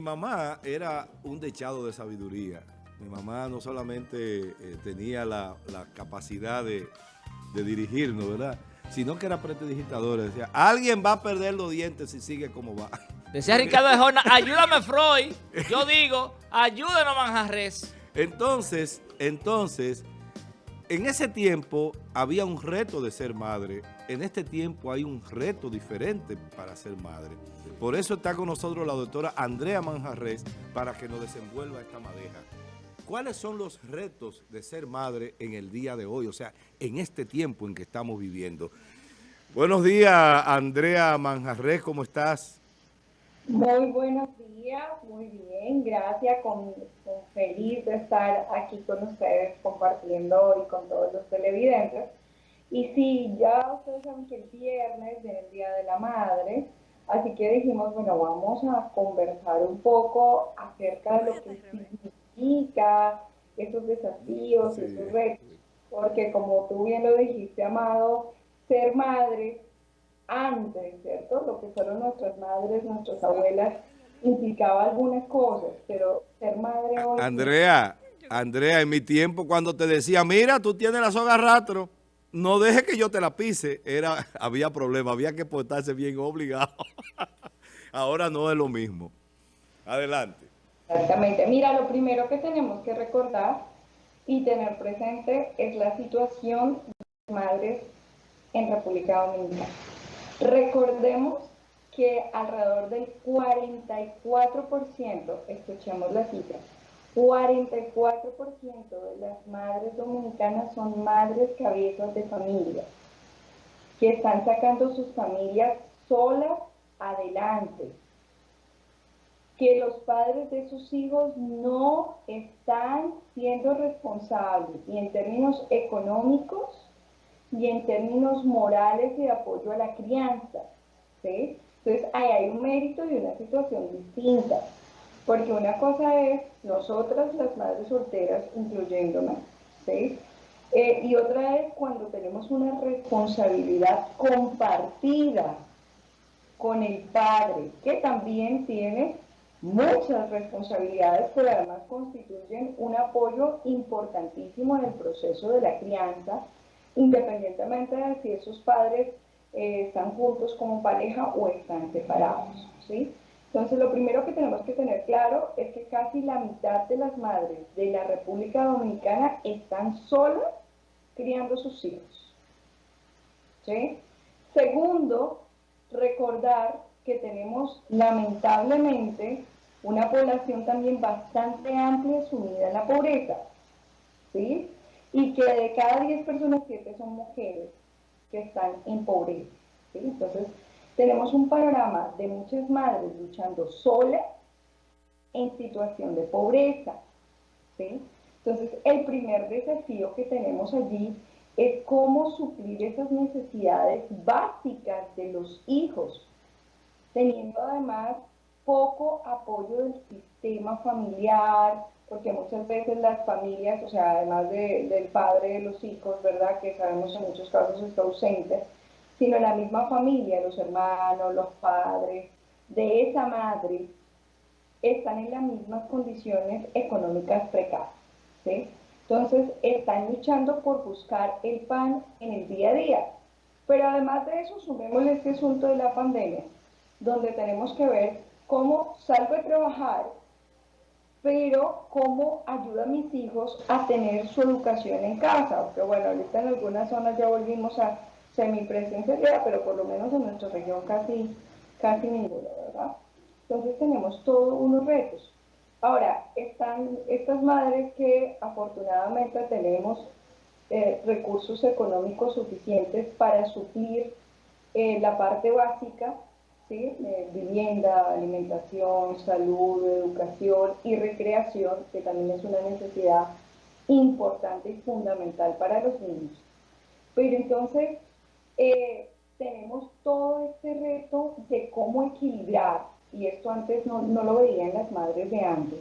Mi mamá era un dechado de sabiduría. Mi mamá no solamente eh, tenía la, capacidad de, dirigirnos, ¿verdad? Sino que era prestidigitadora. Decía, alguien va a perder los dientes si sigue como va. Decía Ricardo de Jorna, ayúdame Freud. Yo digo, ayúdenos Manjarres. Entonces, entonces, en ese tiempo había un reto de ser madre. En este tiempo hay un reto diferente para ser madre. Por eso está con nosotros la doctora Andrea Manjarres para que nos desenvuelva esta madeja. ¿Cuáles son los retos de ser madre en el día de hoy? O sea, en este tiempo en que estamos viviendo. Buenos días, Andrea Manjarres, ¿cómo estás? Muy buenos días, muy bien, gracias, con, feliz de estar aquí con ustedes compartiendo hoy con todos los televidentes. Y sí, ya ustedes saben que el viernes es el Día de la Madre, así que dijimos, bueno, vamos a conversar un poco acerca de lo que significa esos desafíos, esos retos, porque como tú bien lo dijiste, Amado, ser madre antes, ¿cierto? Lo que fueron nuestras madres, nuestras abuelas, implicaba algunas cosas, pero ser madre hoy... Andrea, Andrea, en mi tiempo cuando te decía, mira, tú tienes la soga rastro, no deje que yo te la pise, era, había problema, había que portarse bien obligado. Ahora no es lo mismo. Adelante. Exactamente. Mira, lo primero que tenemos que recordar y tener presente es la situación de las madres en República Dominicana. Recordemos que alrededor del 44%, escuchemos la cifra, 44% de las madres dominicanas son madres cabezas de familia, que están sacando sus familias solas adelante, que los padres de sus hijos no están siendo responsables, ni en términos económicos, y en términos morales y de apoyo a la crianza. Entonces, ahí hay un mérito y una situación distinta. Porque una cosa es nosotras, las madres solteras, incluyéndome, ¿sí? Eh, y otra es cuando tenemos una responsabilidad compartida con el padre, que también tiene muchas responsabilidades, pero además constituyen un apoyo importantísimo en el proceso de la crianza, independientemente de si esos padres eh, están juntos como pareja o están separados. ¿sí? Entonces, lo primero que tenemos que tener claro es que casi la mitad de las madres de la República Dominicana están solas criando sus hijos. ¿sí? Segundo, recordar que tenemos lamentablemente una población también bastante amplia sumida en la pobreza. ¿sí? y que de cada 10 personas, 7 son mujeres que están en pobreza. Entonces, tenemos un panorama de muchas madres luchando solas en situación de pobreza. Entonces, el primer desafío que tenemos allí es cómo suplir esas necesidades básicas de los hijos, teniendo además poco apoyo del sistema familiar, porque muchas veces las familias, o sea, además del padre de los hijos, ¿verdad?, que sabemos en muchos casos está ausente, sino la misma familia, los hermanos, los padres de esa madre, están en las mismas condiciones económicas precarias, ¿sí? Entonces, están luchando por buscar el pan en el día a día. Pero además de eso, sumémosle este asunto de la pandemia, donde tenemos que ver cómo salgo a trabajar pero cómo ayuda a mis hijos a tener su educación en casa. Porque bueno, ahorita en algunas zonas ya volvimos a semipresencialidad, pero por lo menos en nuestra región casi, casi ninguna, ¿verdad? Entonces tenemos todos unos retos. Ahora, están estas madres que afortunadamente tenemos eh, recursos económicos suficientes para suplir eh, la parte básica eh, vivienda, alimentación, salud, educación y recreación, que también es una necesidad importante y fundamental para los niños. Pero entonces eh, tenemos todo este reto de cómo equilibrar, y esto antes no, lo veían las madres de antes,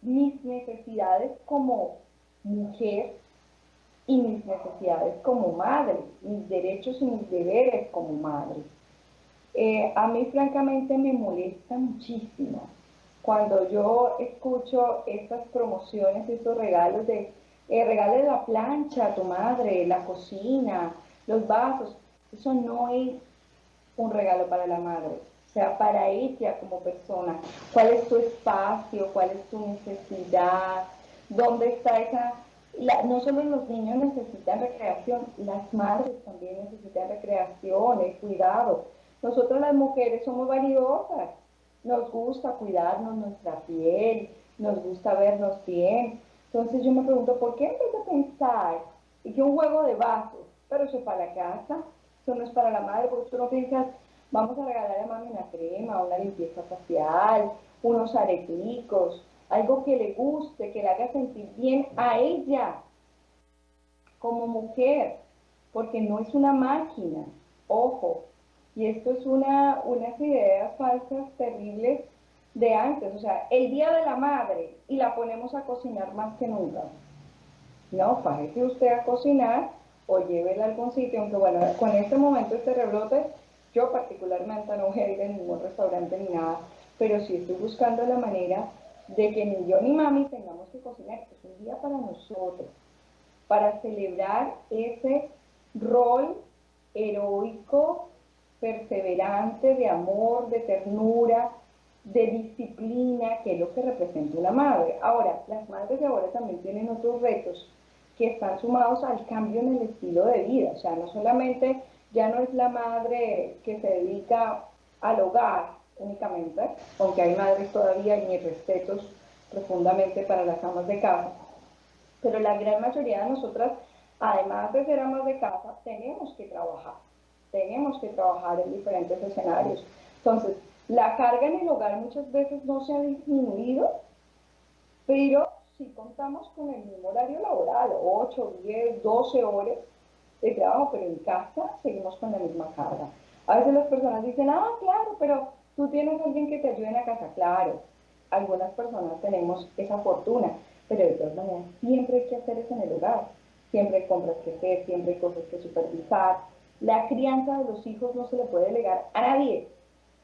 mis necesidades como mujer y mis necesidades como madre, mis derechos y mis deberes como madre. Eh, a mí francamente me molesta muchísimo cuando yo escucho estas promociones, estos regalos de, eh, regale la plancha a tu madre, la cocina, los vasos. Eso no es un regalo para la madre, o sea, para ella como persona. ¿Cuál es tu espacio? ¿Cuál es tu necesidad? ¿Dónde está esa no solo los niños necesitan recreación, las madres también necesitan recreación, el cuidado. Nosotros las mujeres somos valiosas, nos gusta cuidarnos nuestra piel, nos gusta vernos bien. Entonces yo me pregunto, ¿por qué vez de pensar que un juego de vasos, pero eso es para la casa, eso no es para la madre, porque tú no piensas, vamos a regalar a mami una crema, una limpieza facial, unos areticos, algo que le guste, que le haga sentir bien a ella como mujer, porque no es una máquina, ojo, y esto es una, unas ideas falsas terribles de antes, o sea, el día de la madre y la ponemos a cocinar más que nunca. No, fájese usted a cocinar o llévela a algún sitio, aunque bueno, con este momento, este rebrote, yo particularmente no voy a ir a ningún restaurante ni nada, pero sí estoy buscando la manera de que ni yo ni mami tengamos que cocinar. Es un día para nosotros, para celebrar ese rol heroico, perseverante, de amor, de ternura, de disciplina, que es lo que representa una madre. Ahora, las madres de ahora también tienen otros retos que están sumados al cambio en el estilo de vida. O sea, no solamente ya no es la madre que se dedica al hogar, únicamente, aunque hay madres todavía y mis respetos profundamente para las amas de casa, pero la gran mayoría de nosotras, además de ser amas de casa, tenemos que trabajar, tenemos que trabajar en diferentes escenarios. Entonces, la carga en el hogar muchas veces no se ha disminuido, pero si contamos con el mismo horario laboral, 8, 10, 12 horas de trabajo, pero en casa seguimos con la misma carga. A veces las personas dicen, ah, claro, pero Tú tienes alguien que te ayude en la casa, claro. Algunas personas tenemos esa fortuna, pero de todas maneras siempre hay que hacer eso en el hogar. Siempre hay compras que hacer, siempre hay cosas que supervisar. La crianza de los hijos no se le puede delegar a nadie,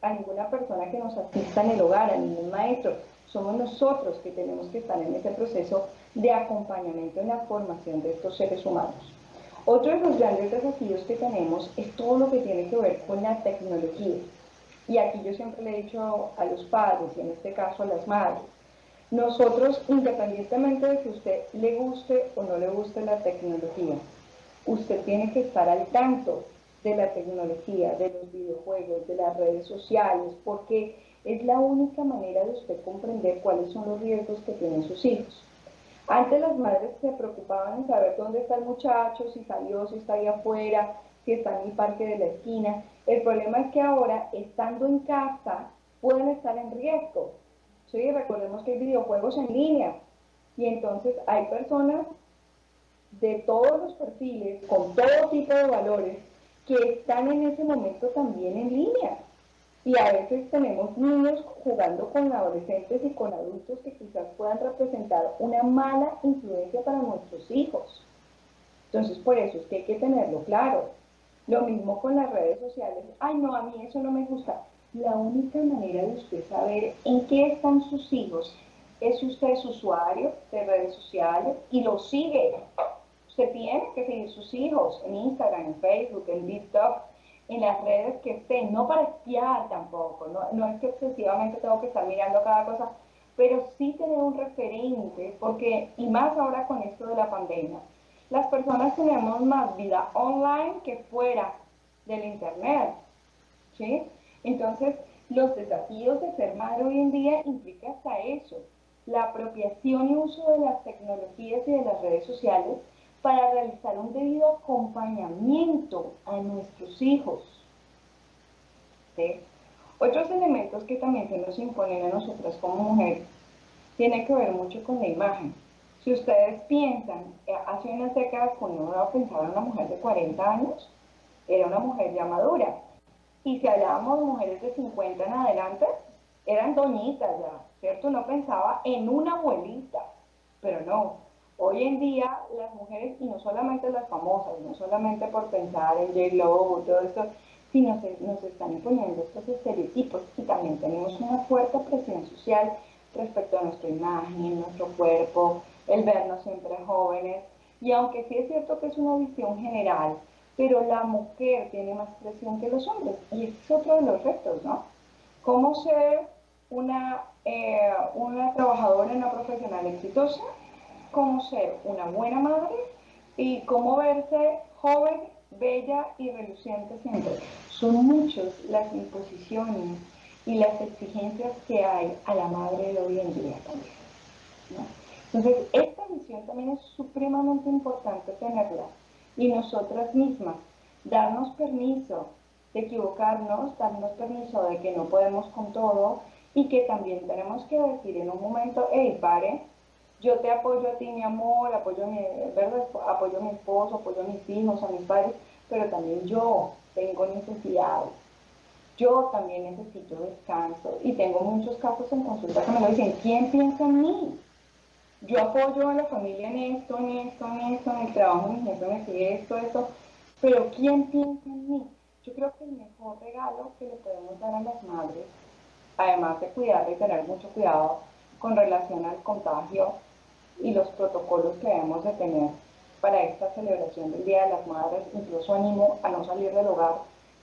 a ninguna persona que nos asista en el hogar, a ningún maestro. Somos nosotros que tenemos que estar en ese proceso de acompañamiento en la formación de estos seres humanos. Otro de los grandes desafíos que tenemos es todo lo que tiene que ver con la tecnología. Y aquí yo siempre le he dicho a los padres, y en este caso a las madres, nosotros, independientemente de que usted le guste o no le guste la tecnología, usted tiene que estar al tanto de la tecnología, de los videojuegos, de las redes sociales, porque es la única manera de usted comprender cuáles son los riesgos que tienen sus hijos. Antes las madres se preocupaban en saber dónde está el muchacho, si salió, si está ahí afuera, si está en el parque de la esquina. El problema es que ahora, estando en casa, pueden estar en riesgo. ¿sí? Recordemos que hay videojuegos en línea y entonces hay personas de todos los perfiles, con todo tipo de valores, que están en ese momento también en línea. Y a veces tenemos niños jugando con adolescentes y con adultos que quizás puedan representar una mala influencia para nuestros hijos. Entonces, por eso es que hay que tenerlo claro. Lo mismo con las redes sociales. Ay, no, a mí eso no me gusta. La única manera de usted saber en qué están sus hijos es si usted es usuario de redes sociales y lo sigue. Usted tiene que seguir sus hijos en Instagram, en Facebook, en TikTok, en las redes que estén, no para espiar tampoco, no, no es que excesivamente tengo que estar mirando cada cosa, pero sí tener un referente, porque, y más ahora con esto de la pandemia, las personas tenemos más vida online que fuera del Internet. ¿sí? Entonces, los desafíos de ser madre hoy en día implica hasta eso, la apropiación y uso de las tecnologías y de las redes sociales para realizar un debido acompañamiento a nuestros hijos. Otros elementos que también se nos imponen a nosotras como mujeres tienen que ver mucho con la imagen. Si ustedes piensan, eh, hace unas décadas cuando uno pensaba en una mujer de 40 años, era una mujer ya madura. Y si hablábamos de mujeres de 50 en adelante, eran doñitas ya, ¿cierto? No pensaba en una abuelita, pero no. Hoy en día las mujeres, y no solamente las famosas, no solamente por pensar en J. Lo, todo esto, si nos, nos están imponiendo estos estereotipos y también tenemos una fuerte presión social respecto a nuestra imagen, nuestro cuerpo, el vernos siempre jóvenes. Y aunque sí es cierto que es una visión general, pero la mujer tiene más presión que los hombres. Y ese es otro de los retos, ¿no? Cómo ser una, eh, una trabajadora, una profesional exitosa, cómo ser una buena madre y cómo verse joven, bella y reluciente siempre. Son muchas las imposiciones y las exigencias que hay a la madre de hoy en día también. Entonces, esta visión también es supremamente importante tenerla y nosotras mismas darnos permiso de equivocarnos, darnos permiso de que no podemos con todo y que también tenemos que decir en un momento, hey, pare, yo te apoyo a ti, mi amor, apoyo a mi, ¿verdad? apoyo a mi esposo, apoyo a mis hijos, a mis padres, pero también yo tengo necesidades yo también necesito descanso y tengo muchos casos en consulta que me lo dicen, ¿quién piensa en mí? Yo apoyo a la familia en esto, en esto, en esto, en el trabajo, mi jefe me sigue esto, esto, pero ¿quién piensa en mí? Yo creo que el mejor regalo que le podemos dar a las madres, además de cuidar y tener mucho cuidado con relación al contagio y los protocolos que debemos de tener para esta celebración del Día de las Madres, incluso animo a no salir del hogar,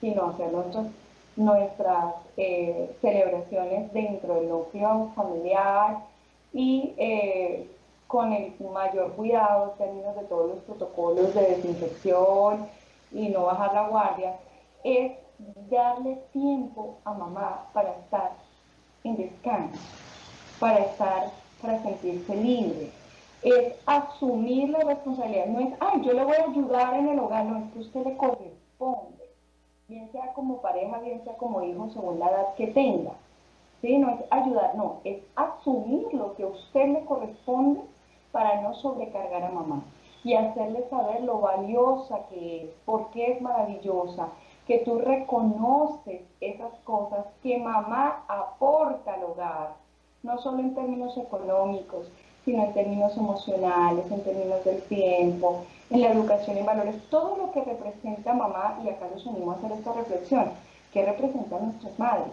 sino entonces nuestras eh, celebraciones dentro del núcleo familiar y eh, con el mayor cuidado en términos de todos los protocolos de desinfección y no bajar la guardia, es darle tiempo a mamá para estar en descanso, para estar, para sentirse libre. Es asumir la responsabilidad, no es, ay, yo le voy a ayudar en el hogar, no es que usted le corresponde bien sea como pareja, bien sea como hijo, según la edad que tenga. ¿Sí? No es ayudar, no, es asumir lo que a usted le corresponde para no sobrecargar a mamá y hacerle saber lo valiosa que es, por qué es maravillosa, que tú reconoces esas cosas que mamá aporta al hogar, no solo en términos económicos, sino en términos emocionales, en términos del tiempo, en la educación y valores, todo lo que representa mamá, y acá nos unimos a hacer esta reflexión, ¿qué representan nuestras madres?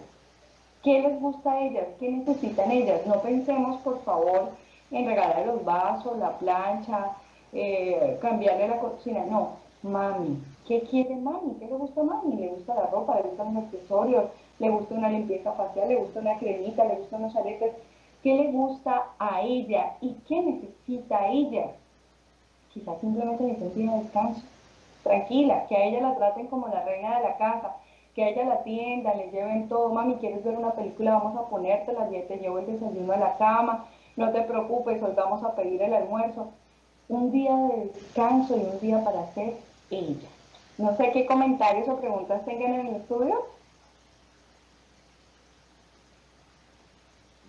¿Qué les gusta a ellas? ¿Qué necesitan ellas? No pensemos, por favor, en regalar los vasos, la plancha, eh, cambiarle la cocina, no, mami, ¿qué quiere mami? ¿Qué le gusta a mami? ¿Le gusta la ropa? ¿Le gustan los accesorios? ¿Le gusta una limpieza facial? ¿Le gusta una cremita? ¿Le gustan unos aretes? Qué le gusta a ella y qué necesita ella. Quizás simplemente necesita descanso. Tranquila, que a ella la traten como la reina de la casa, que a ella la atienda, le lleven todo. Mami, ¿quieres ver una película? Vamos a ponértela, ya te llevo el desayuno a la cama. No te preocupes, hoy vamos a pedir el almuerzo. Un día de descanso y un día para ser ella. No sé qué comentarios o preguntas tengan en el estudio.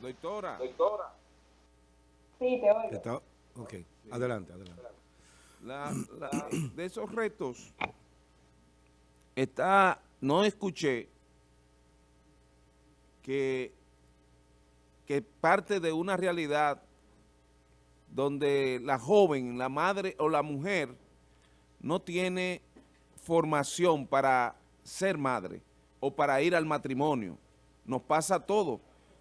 Doctora. Doctora. Sí, te oigo. ok, adelante, adelante. de esos retos, está, no escuché que, que parte de una realidad donde la joven, la madre o la mujer no tiene formación para ser madre o para ir al matrimonio. Nos pasa todo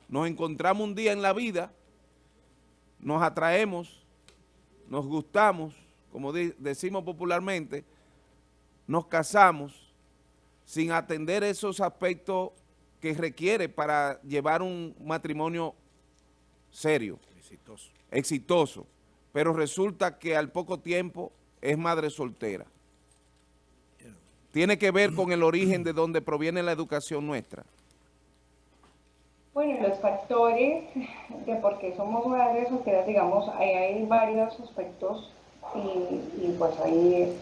nos encontramos un día en la vida, nos atraemos, nos gustamos, como decimos popularmente, nos casamos sin atender esos aspectos que requiere para llevar un matrimonio serio. Exitoso. Exitoso. Pero resulta que al poco tiempo es madre soltera. Tiene que ver con el origen de donde proviene la educación nuestra. Bueno, los factores de por qué somos madres solteras, digamos, ahí hay varios aspectos y, pues ahí,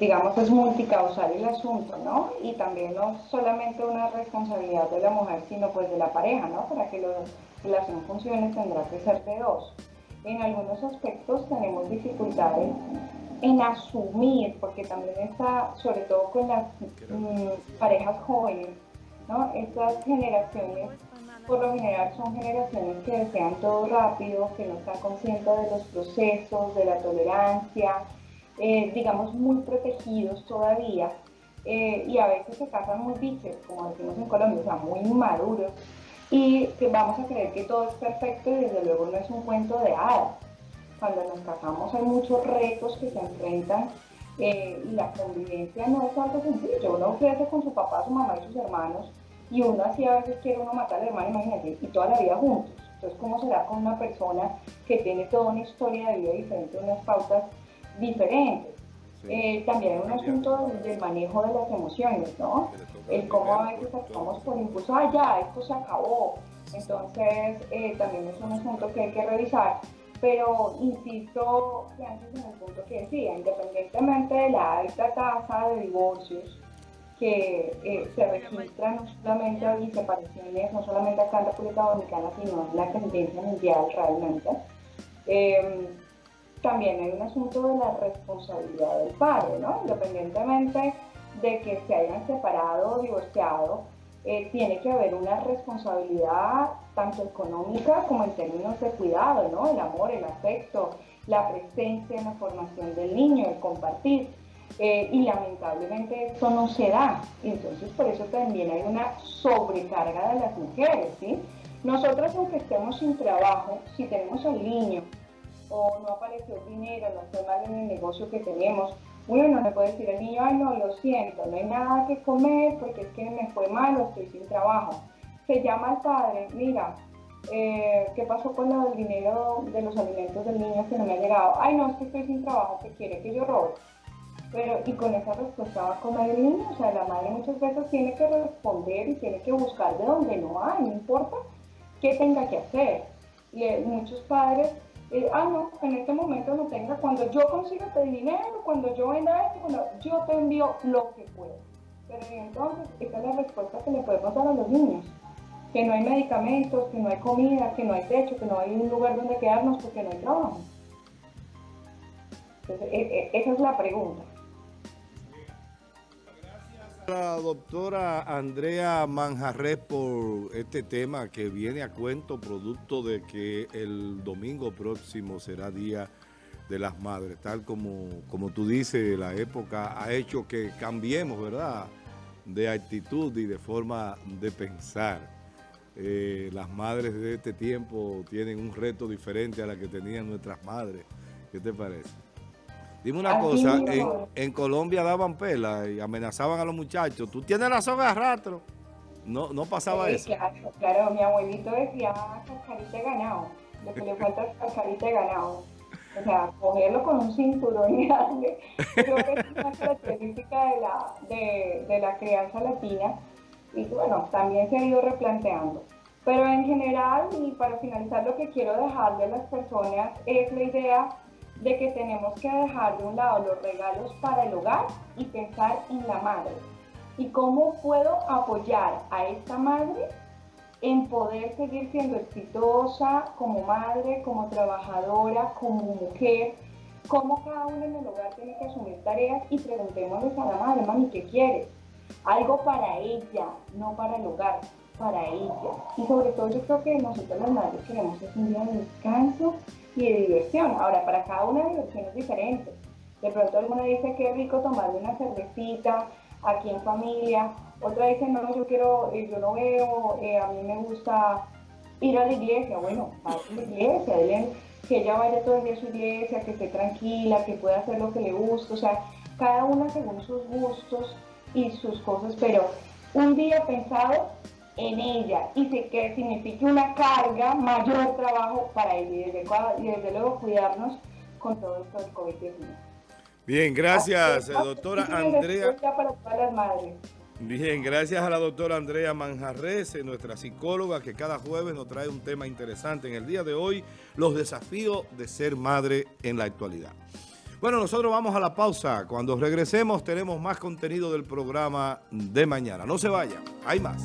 digamos, es multicausal el asunto, ¿no? Y también no solamente una responsabilidad de la mujer, sino pues de la pareja, ¿no? Para que la relación funcione tendrá que ser de dos. En algunos aspectos tenemos dificultades en asumir, porque también está, sobre todo con las mm, parejas jóvenes, ¿no? Estas generaciones por lo general son generaciones que desean todo rápido, que no están conscientes de los procesos, de la tolerancia, eh, digamos muy protegidos todavía, eh, y a veces se casan muy biches, como decimos en Colombia, o sea, muy maduros, y que vamos a creer que todo es perfecto y desde luego no es un cuento de hadas. Cuando nos casamos hay muchos retos que se enfrentan eh, y la convivencia no es algo sencillo. Uno crece con su papá, su mamá y sus hermanos y uno así a veces quiere uno matar al hermano, imagínate, y toda la vida juntos. Entonces, ¿cómo será con una persona que tiene toda una historia de vida diferente, unas pautas diferentes? Eh, también hay un asunto del, manejo de las emociones, ¿no? El cómo a veces actuamos por impulso, ah, ya, esto se acabó. Entonces, eh, también es un asunto que hay que revisar. Pero insisto, antes en el punto que decía, independientemente de la alta tasa de divorcios que eh, se registran no solamente separaciones, no solamente acá en República Dominicana, sino en la tendencia mundial realmente, eh, también hay un asunto de la responsabilidad del padre, ¿no? Independientemente de que se hayan separado o divorciado, eh, tiene que haber una responsabilidad tanto económica como en términos de cuidado, ¿no? El amor, el afecto, la presencia en la formación del niño, el compartir. Eh, y lamentablemente esto no se da. Entonces por eso también hay una sobrecarga de las mujeres, ¿sí? Nosotros aunque estemos sin trabajo, si tenemos al niño o no apareció dinero, no fue mal en el negocio que tenemos, bueno, le puede decir al niño, ay no, lo siento, no hay nada que comer porque es que me fue mal o estoy sin trabajo. Se llama al padre, mira, eh, ¿qué pasó con el dinero de los alimentos del niño que no me ha llegado? Ay no, es que estoy sin trabajo, que quiere que yo robe. Pero, y con esa respuesta va a comer el niño, o sea, la madre muchas veces tiene que responder y tiene que buscar de donde no hay, no importa qué tenga que hacer. Y eh, muchos padres eh, ah, no, en este momento no tenga, cuando yo consiga este dinero, cuando yo venda esto, cuando yo te envío lo que puedo. Pero entonces, esta es la respuesta que le podemos dar a los niños. Que no hay medicamentos, que no hay comida, que no hay techo, que no hay un lugar donde quedarnos porque no hay trabajo. Entonces, e, e, esa es la pregunta. La doctora Andrea Manjarres por este tema que viene a cuento producto de que el domingo próximo será Día de las Madres. Tal como, como tú dices, la época ha hecho que cambiemos, ¿verdad?, de actitud y de forma de pensar. Eh, las madres de este tiempo tienen un reto diferente a la que tenían nuestras madres. ¿Qué te parece? Dime una cosa, en, Colombia daban pela y amenazaban a los muchachos. ¿Tú tienes la soga de rastro? No, no pasaba eso. Claro, claro, mi abuelito decía cascarita de ganado. Lo que le falta es cascarita de ganado. O sea, cogerlo con un cinturón darle. Creo que es una característica de la, de, de la crianza latina. Y bueno, también se ha ido replanteando. Pero en general, y para finalizar, lo que quiero dejarle a las personas es la idea de que tenemos que dejar de un lado los regalos para el hogar y pensar en la madre. ¿Y cómo puedo apoyar a esta madre en poder seguir siendo exitosa como madre, como trabajadora, como mujer? Cómo cada uno en el hogar tiene que asumir tareas y preguntémosles a la madre, mami, ¿qué quieres? Algo para ella, no para el hogar, para ella. Y sobre todo yo creo que nosotros las madres queremos es un día de descanso y de diversión. Ahora, para cada una diversión es diferente. De pronto alguna dice que es rico tomarme una cervecita aquí en familia, otra dice no, yo quiero, eh, yo no veo, eh, a mí me gusta ir a la iglesia, bueno, a la iglesia, que ella vaya todo el día a su iglesia, que esté tranquila, que pueda hacer lo que le gusta, o sea, cada una según sus gustos y sus cosas, pero un día pensado en ella y que signifique una carga, mayor trabajo para ella y desde, luego cuidarnos con todo esto del COVID-19. Bien, gracias, doctora Andrea. Bien, gracias a la doctora Andrea Manjarres, nuestra psicóloga, que cada jueves nos trae un tema interesante en el día de hoy, los desafíos de ser madre en la actualidad. Bueno, nosotros vamos a la pausa. Cuando regresemos tenemos más contenido del programa de mañana. No se vayan, hay más.